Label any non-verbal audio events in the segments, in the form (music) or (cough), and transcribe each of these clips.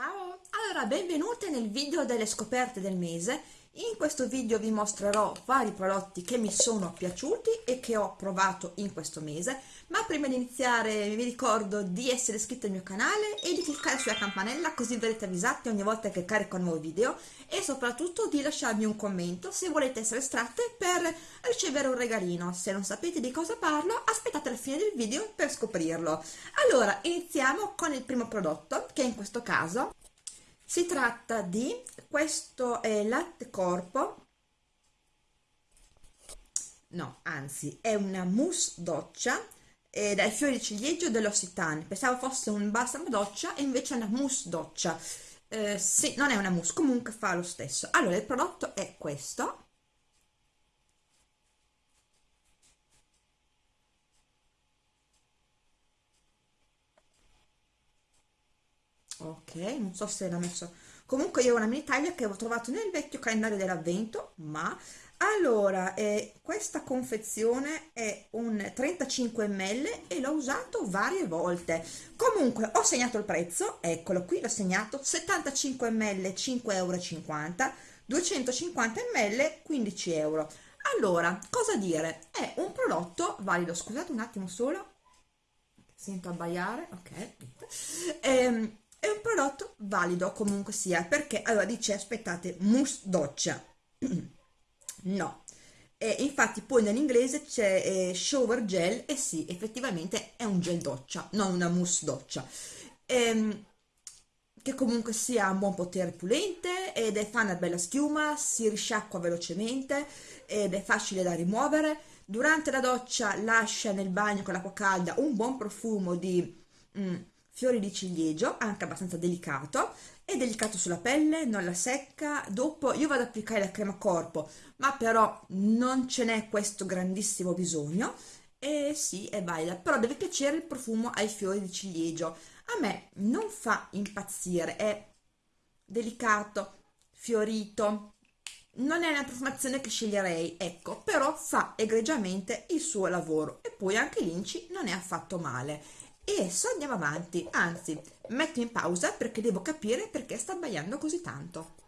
Ciao! Allora, benvenute nel video delle scoperte del mese. In questo video vi mostrerò vari prodotti che mi sono piaciuti e che ho provato in questo mese, ma prima di iniziare vi ricordo di essere iscritti al mio canale e di cliccare sulla campanella così verrete avvisati ogni volta che carico un nuovo video e soprattutto di lasciarmi un commento se volete essere estratte per ricevere un regalino. Se non sapete di cosa parlo, aspettate la fine del video per scoprirlo. Allora, iniziamo con il primo prodotto, che in questo caso si tratta di questo è latte corpo. No anzi è una mousse doccia eh, dai fiori di ciliegio dell'Occitane. Pensavo fosse un balsamo doccia e invece è una mousse doccia. Eh, sì, non è una mousse, comunque fa lo stesso. Allora il prodotto è questo ok non so se l'ha messo. Comunque io ho una mini taglia che ho trovato nel vecchio calendario dell'avvento ma allora eh, questa confezione è un 35 ml e l'ho usato varie volte. Comunque ho segnato il prezzo eccolo qui l'ho segnato 75 ml 5,50 euro 250 ml 15 euro. Allora cosa dire? È un prodotto valido. Scusate un attimo solo sento abbaiare ok ehm, è un prodotto valido comunque sia perché allora dice aspettate mousse doccia. (clears throat) No. E infatti poi nell'inglese c'è eh, shower gel e sì effettivamente è un gel doccia non una mousse doccia. Ehm, che comunque sia un buon potere pulente ed è fa una bella schiuma si risciacqua velocemente ed è facile da rimuovere. Durante la doccia lascia nel bagno con l'acqua calda un buon profumo di mm, fiori di ciliegio, anche abbastanza delicato, è delicato sulla pelle, non la secca, dopo io vado ad applicare la crema corpo, ma però non ce n'è questo grandissimo bisogno, e sì, è valida, però deve piacere il profumo ai fiori di ciliegio, a me non fa impazzire, è delicato, fiorito, non è una profumazione che sceglierei, ecco, però fa egregiamente il suo lavoro. E poi anche l'inci non è affatto male e adesso andiamo avanti, anzi metto in pausa perché devo capire perché sta abbaiando così tanto.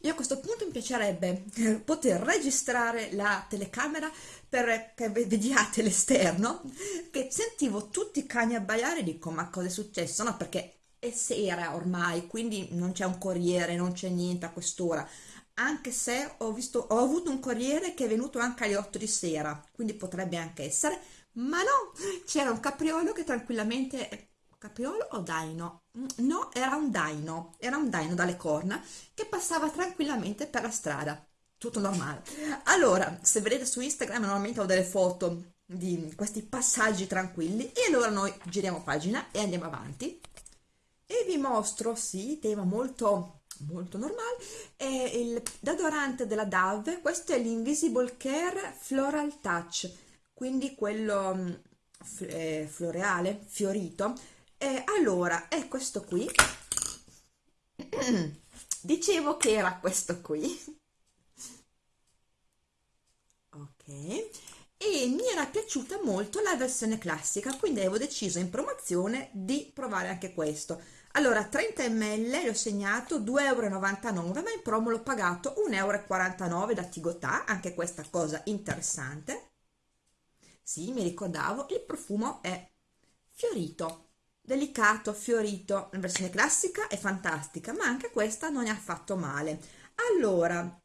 Io a questo punto mi piacerebbe (laughs) poter registrare la telecamera per che vediate l'esterno, che sentivo tutti i cani abbaiare e dico ma cosa è successo? No perché è sera ormai, quindi non c'è un corriere, non c'è niente a quest'ora, anche se ho, visto, ho avuto un corriere che è venuto anche alle 8 di sera, quindi potrebbe anche essere, ma no, c'era un capriolo che tranquillamente capriolo o daino? Mm, no, era un daino, era un daino dalle corna che passava tranquillamente per la strada, tutto normale. Allora, se vedete su Instagram normalmente ho delle foto di questi passaggi tranquilli e allora noi giriamo pagina e andiamo avanti e vi mostro, sì, tema molto molto normale, è il deodorante della Dove, questo è l'Invisible Care Floral Touch quindi quello mm, eh, floreale, fiorito. E allora, è questo qui. (clears throat) Dicevo che era questo qui. Ok. E mi era piaciuta molto la versione classica, quindi avevo deciso in promozione di provare anche questo. Allora, 30 ml l'ho segnato 2,99 euro, ma in promo l'ho pagato 1,49 euro da Tigotà, anche questa cosa interessante sì, mi ricordavo, il profumo è fiorito, delicato, fiorito, la versione classica è fantastica, ma anche questa non è affatto male. Allora,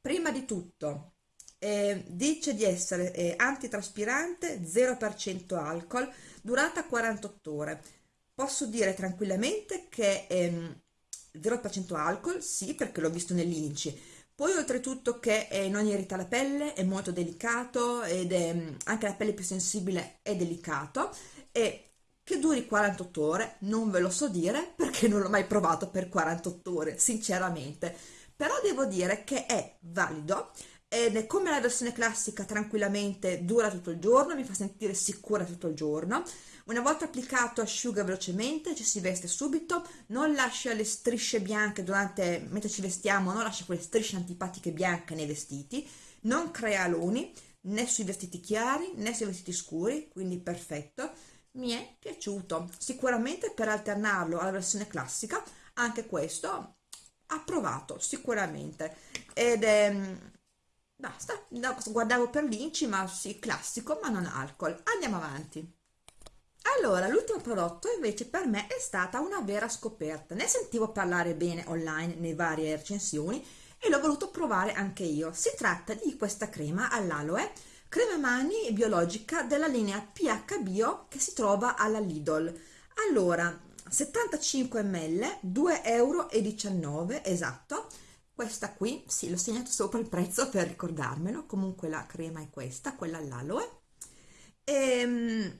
prima di tutto, eh, dice di essere eh, antitraspirante, 0% alcol, durata 48 ore. Posso dire tranquillamente che ehm, 0% alcol, sì, perché l'ho visto nell'inci, poi oltretutto che eh, non irrita la pelle, è molto delicato ed è, mm, anche la pelle più sensibile è delicato e che duri 48 ore non ve lo so dire perché non l'ho mai provato per 48 ore sinceramente. Però devo dire che è valido ed è come la versione classica tranquillamente dura tutto il giorno mi fa sentire sicura tutto il giorno. Una volta applicato asciuga velocemente, ci si veste subito, non lascia le strisce bianche durante, mentre ci vestiamo, non lascia quelle strisce antipatiche bianche nei vestiti, non crea aloni né sui vestiti chiari né sui vestiti scuri, quindi perfetto. mi è piaciuto. Sicuramente per alternarlo alla versione classica anche questo approvato sicuramente. Ed è basta guardavo per l'inci ma sì classico ma non alcol andiamo avanti allora, l'ultimo prodotto invece per me è stata una vera scoperta. Ne sentivo parlare bene online nei varie recensioni e l'ho voluto provare anche io. Si tratta di questa crema all'aloe, crema mani biologica della linea PH Bio che si trova alla Lidl. Allora, 75 ml, 2,19 euro, esatto. Questa qui, sì, l'ho segnato sopra il prezzo per ricordarmelo, comunque la crema è questa, quella all'aloe. Ehm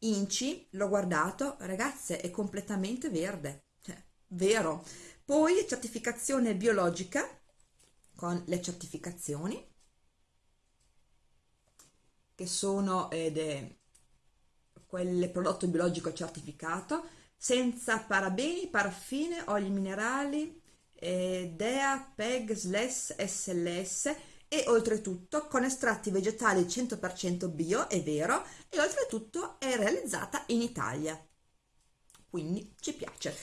Inci, l'ho guardato, ragazze, è completamente verde, cioè, vero. Poi certificazione biologica, con le certificazioni, che sono ed quel prodotto biologico certificato, senza parabeni, paraffine, oli minerali, eh, DEA, PEG, SLS, SLS, e oltretutto con estratti vegetali 100% bio, è vero, e oltretutto è realizzata in Italia. Quindi ci piace.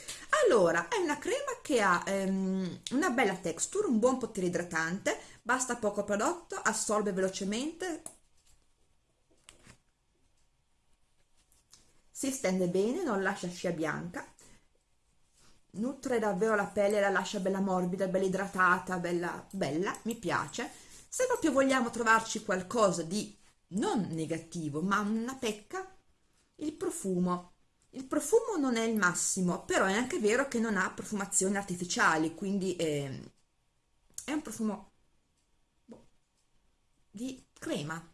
Allora, è una crema che ha ehm, una bella texture, un buon potere idratante, basta poco prodotto, assorbe velocemente, si stende bene, non lascia scia bianca, nutre davvero la pelle, la lascia bella morbida, bella idratata, bella, bella, mi piace se proprio vogliamo trovarci qualcosa di non negativo, ma una pecca, il profumo. Il profumo non è il massimo, però è anche vero che non ha profumazioni artificiali, quindi è, è un profumo boh, di crema,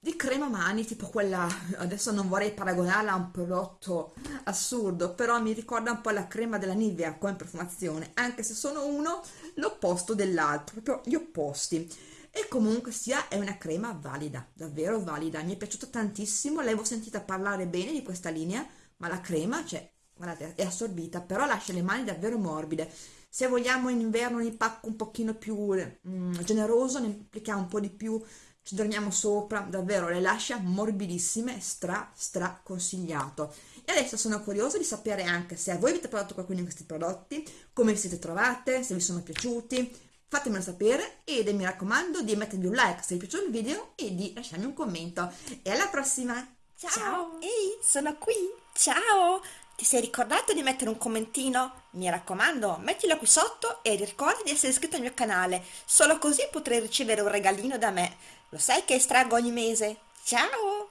di crema mani, tipo quella, adesso non vorrei paragonarla a un prodotto assurdo, però mi ricorda un po' la crema della Nivea come profumazione, anche se sono uno l'opposto dell'altro, proprio gli opposti. E comunque sia è una crema valida, davvero valida, mi è piaciuta tantissimo, l'avevo sentita parlare bene di questa linea, ma la crema, cioè, guardate, è assorbita, però lascia le mani davvero morbide. Se vogliamo in inverno un impacco un pochino più mm, generoso, ne applichiamo un po' di più ci dormiamo sopra, davvero le lascia morbidissime, stra stra consigliato. E adesso sono curiosa di sapere anche se voi avete provato qualcuno di questi prodotti, come vi siete trovate, se vi sono piaciuti, fatemelo sapere ed mi raccomando di mettervi un like se vi è piaciuto il video e di lasciarmi un commento. E alla prossima! Ciao! Ciao. Ehi, sono qui! Ciao! Ti sei ricordato di mettere un commentino? Mi raccomando, mettilo qui sotto e ricorda di essere iscritto al mio canale, solo così potrai ricevere un regalino da me. Lo sai che estraggo ogni mese? Ciao!